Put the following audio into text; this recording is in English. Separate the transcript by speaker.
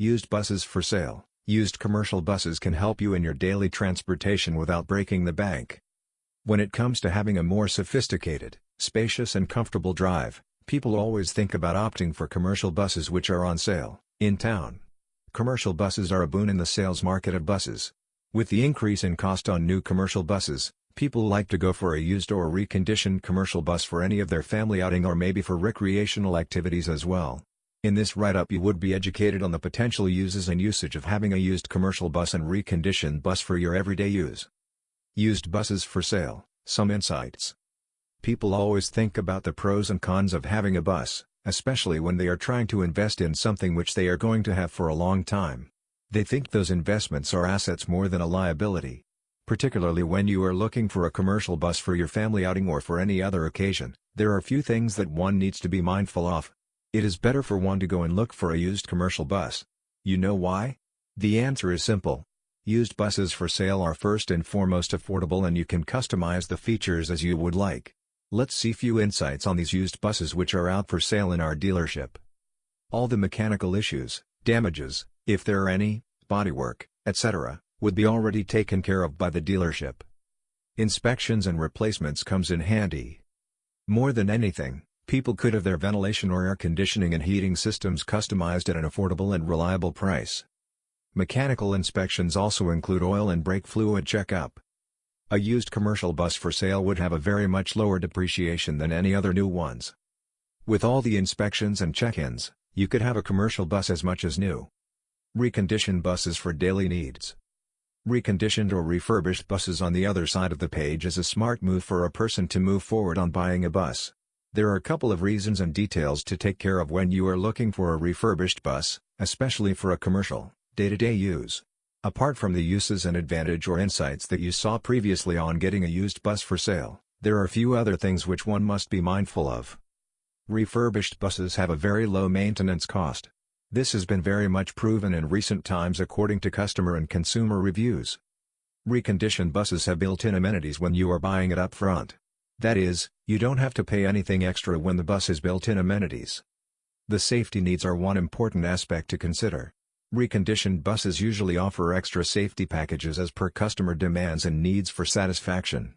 Speaker 1: Used buses for sale. Used commercial buses can help you in your daily transportation without breaking the bank. When it comes to having a more sophisticated, spacious and comfortable drive, people always think about opting for commercial buses which are on sale, in town. Commercial buses are a boon in the sales market of buses. With the increase in cost on new commercial buses, people like to go for a used or reconditioned commercial bus for any of their family outing or maybe for recreational activities as well. In this write-up you would be educated on the potential uses and usage of having a used commercial bus and reconditioned bus for your everyday use. Used buses for sale, some insights. People always think about the pros and cons of having a bus, especially when they are trying to invest in something which they are going to have for a long time. They think those investments are assets more than a liability. Particularly when you are looking for a commercial bus for your family outing or for any other occasion, there are few things that one needs to be mindful of. It is better for one to go and look for a used commercial bus. You know why? The answer is simple. Used buses for sale are first and foremost affordable and you can customize the features as you would like. Let's see few insights on these used buses which are out for sale in our dealership. All the mechanical issues, damages, if there are any, bodywork, etc., would be already taken care of by the dealership. Inspections and replacements comes in handy. More than anything, People could have their ventilation or air conditioning and heating systems customized at an affordable and reliable price. Mechanical inspections also include oil and brake fluid checkup. A used commercial bus for sale would have a very much lower depreciation than any other new ones. With all the inspections and check-ins, you could have a commercial bus as much as new. Reconditioned buses for daily needs. Reconditioned or refurbished buses on the other side of the page is a smart move for a person to move forward on buying a bus. There are a couple of reasons and details to take care of when you are looking for a refurbished bus, especially for a commercial, day-to-day -day use. Apart from the uses and advantage or insights that you saw previously on getting a used bus for sale, there are a few other things which one must be mindful of. Refurbished buses have a very low maintenance cost. This has been very much proven in recent times according to customer and consumer reviews. Reconditioned buses have built-in amenities when you are buying it up front. That is, you don't have to pay anything extra when the bus has built-in amenities. The safety needs are one important aspect to consider. Reconditioned buses usually offer extra safety packages as per customer demands and needs for satisfaction.